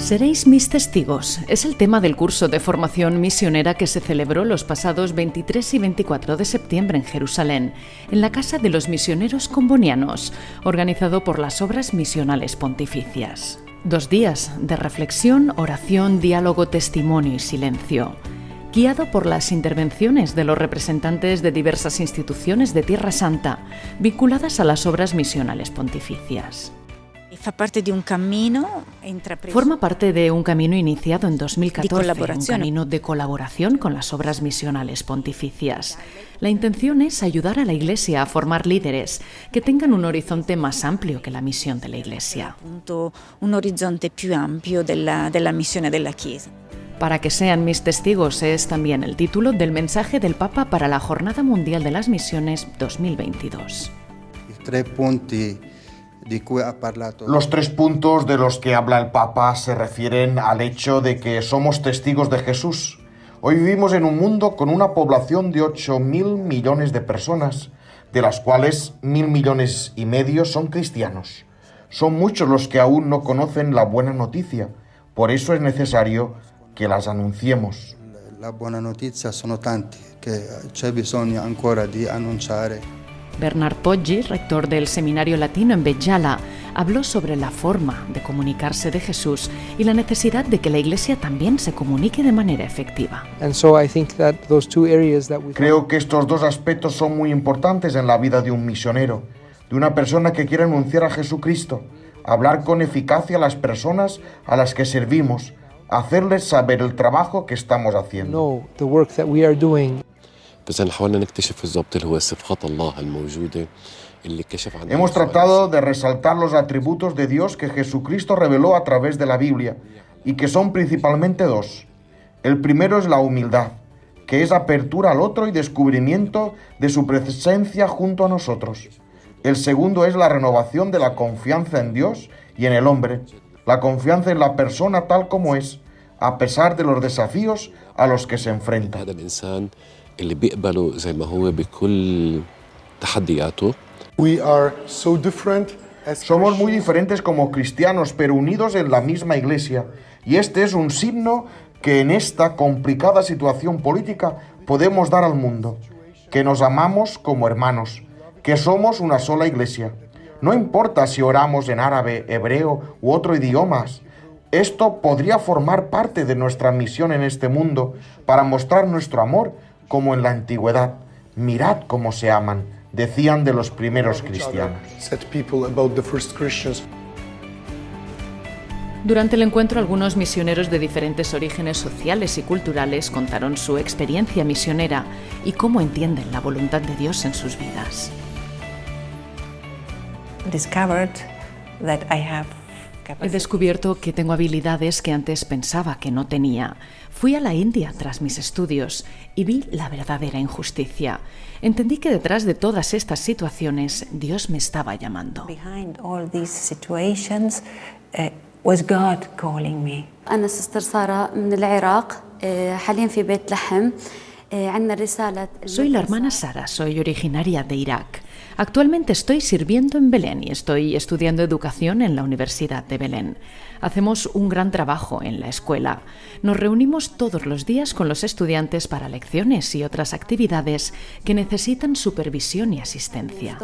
Seréis mis testigos. Es el tema del curso de formación misionera que se celebró los pasados 23 y 24 de septiembre en Jerusalén, en la Casa de los Misioneros Combonianos, organizado por las Obras Misionales Pontificias. Dos días de reflexión, oración, diálogo, testimonio y silencio. Guiado por las intervenciones de los representantes de diversas instituciones de Tierra Santa, vinculadas a las obras misionales pontificias. Fa parte de un camino Forma parte de un camino iniciado en 2014, un camino de colaboración con las obras misionales pontificias. La intención es ayudar a la Iglesia a formar líderes que tengan un horizonte más amplio que la misión de la Iglesia. un horizonte più ampio della, della missione della Chiesa. Para que sean mis testigos es también el título del mensaje del Papa para la Jornada Mundial de las Misiones 2022. Tre punti Los tres puntos de los que habla el Papa se refieren al hecho de que somos testigos de Jesús. Hoy vivimos en un mundo con una población de 8 mil millones de personas, de las cuales mil millones y medio son cristianos. Son muchos los que aún no conocen la buena noticia. Por eso es necesario que las anunciemos. La buona notizia sono tanti che c'è bisogno ancora di annunciare. Bernard Poggi, rector del Seminario Latino en Bejala, habló sobre la forma de comunicarse de Jesús y la necesidad de que la Iglesia también se comunique de manera efectiva. And so I think that those two areas that we Creo que estos dos aspectos son muy importantes en la vida de un misionero, de una persona que quiere anunciar a Jesucristo, hablar con eficacia a las personas a las que servimos, hacerles saber el trabajo que estamos haciendo. Hemos tratado de resaltar los atributos de Dios que Jesucristo reveló a través de la Biblia y que son principalmente dos. El primero es la humildad, que es apertura al otro y descubrimiento de su presencia junto a nosotros. El segundo es la renovación de la confianza en Dios y en el hombre, la confianza en la persona tal como es, a pesar de los desafíos a los que se enfrenta. هذا الإنسان اللي بيقبله زي ما هو بكل تحدياته We are so different as Somos muy diferentes como cristianos, pero unidos en la misma iglesia. Y este es un signo que en esta complicada situación política podemos dar al mundo. Que nos amamos como hermanos, que somos una sola iglesia. No importa si oramos en árabe, hebreo u otro idiomas. Esto podría formar parte de nuestra misión en este mundo para mostrar nuestro amor como en la antigüedad. Mirad cómo se aman, decían de los primeros cristianos. Durante el encuentro, algunos misioneros de diferentes orígenes sociales y culturales contaron su experiencia misionera y cómo entienden la voluntad de Dios en sus vidas. discovered that I have He capacity. descubierto que tengo habilidades que antes pensaba que no tenía. Fui a la India tras mis estudios y vi la verdadera injusticia. Entendí que detrás de todas estas situaciones Dios me estaba llamando. Behind all these situations uh, was God calling me. أنا سستر سارة من العراق آه، حاليا في بيت لحم آه، عندنا رسالة Soy la hermana Sara, soy originaria de Irak. Actualmente estoy sirviendo en Belén y estoy estudiando educación en la Universidad de Belén. Hacemos un gran trabajo en la escuela. Nos reunimos todos los días con los estudiantes para lecciones y otras actividades que necesitan supervisión y asistencia.